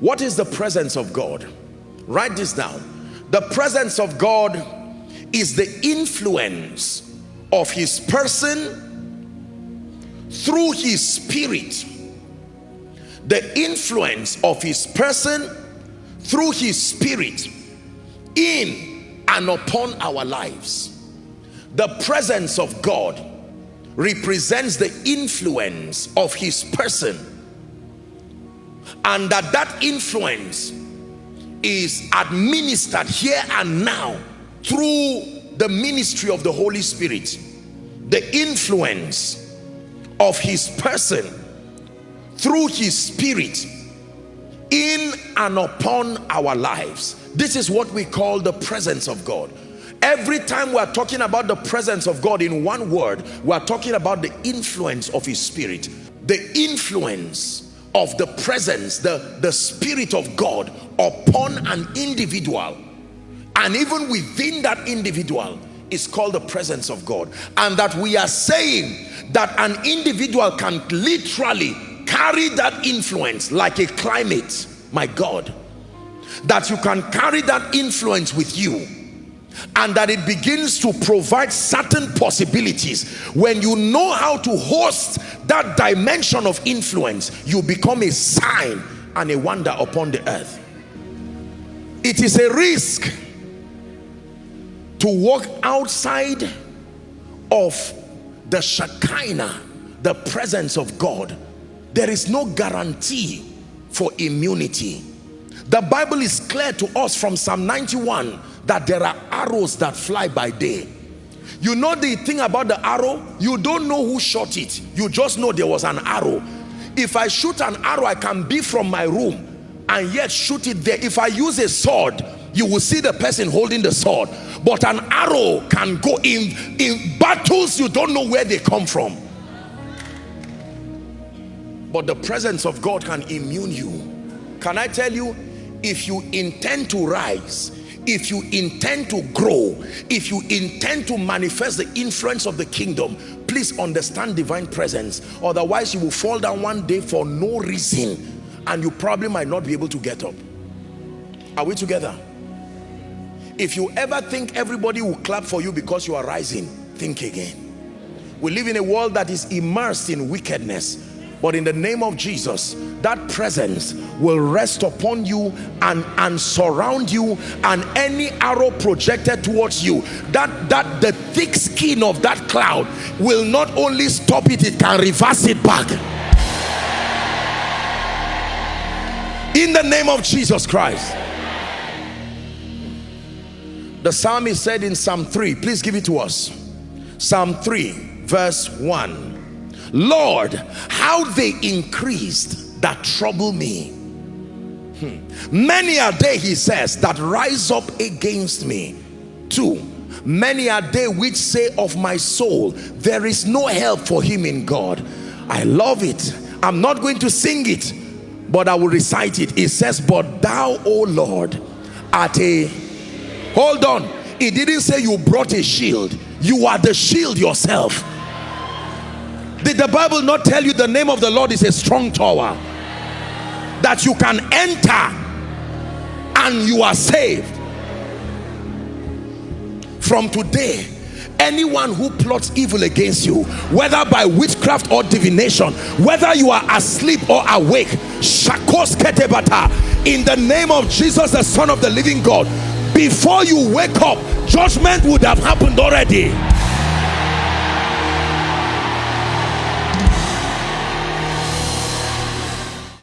what is the presence of God? Write this down. The presence of God is the influence of his person through his spirit. The influence of his person through his spirit in and upon our lives. The presence of God represents the influence of his person and that that influence is administered here and now through the ministry of the Holy Spirit. The influence of his person through his spirit in and upon our lives. This is what we call the presence of God. Every time we're talking about the presence of God in one word we're talking about the influence of his spirit. The influence of the presence the the spirit of God upon an individual. And even within that individual is called the presence of God. And that we are saying that an individual can literally carry that influence like a climate my God. That you can carry that influence with you and that it begins to provide certain possibilities when you know how to host that dimension of influence you become a sign and a wonder upon the earth it is a risk to walk outside of the Shekinah, the presence of God. There is no guarantee for immunity. The Bible is clear to us from Psalm 91 that there are arrows that fly by day. You know the thing about the arrow? You don't know who shot it. You just know there was an arrow. If I shoot an arrow, I can be from my room and yet shoot it there. If I use a sword, you will see the person holding the sword but an arrow can go in in battles you don't know where they come from but the presence of God can immune you can I tell you if you intend to rise if you intend to grow if you intend to manifest the influence of the kingdom please understand divine presence. Otherwise you will fall down one day for no reason and you probably might not be able to get up. Are we together? If you ever think everybody will clap for you because you are rising think again. We live in a world that is immersed in wickedness but in the name of Jesus that presence will rest upon you and and surround you and any arrow projected towards you that that the thick skin of that cloud will not only stop it it can reverse it back in the name of Jesus Christ the psalmist said in Psalm 3, please give it to us. Psalm 3, verse 1. Lord, how they increased that trouble me. Hmm. Many are they, he says, that rise up against me. Two, many are they which say of my soul, there is no help for him in God. I love it. I'm not going to sing it, but I will recite it. It says, but thou, O Lord, art a hold on it didn't say you brought a shield you are the shield yourself did the bible not tell you the name of the lord is a strong tower that you can enter and you are saved. From today anyone who plots evil against you whether by witchcraft or divination whether you are asleep or awake in the name of jesus the son of the living god before you wake up judgment would have happened already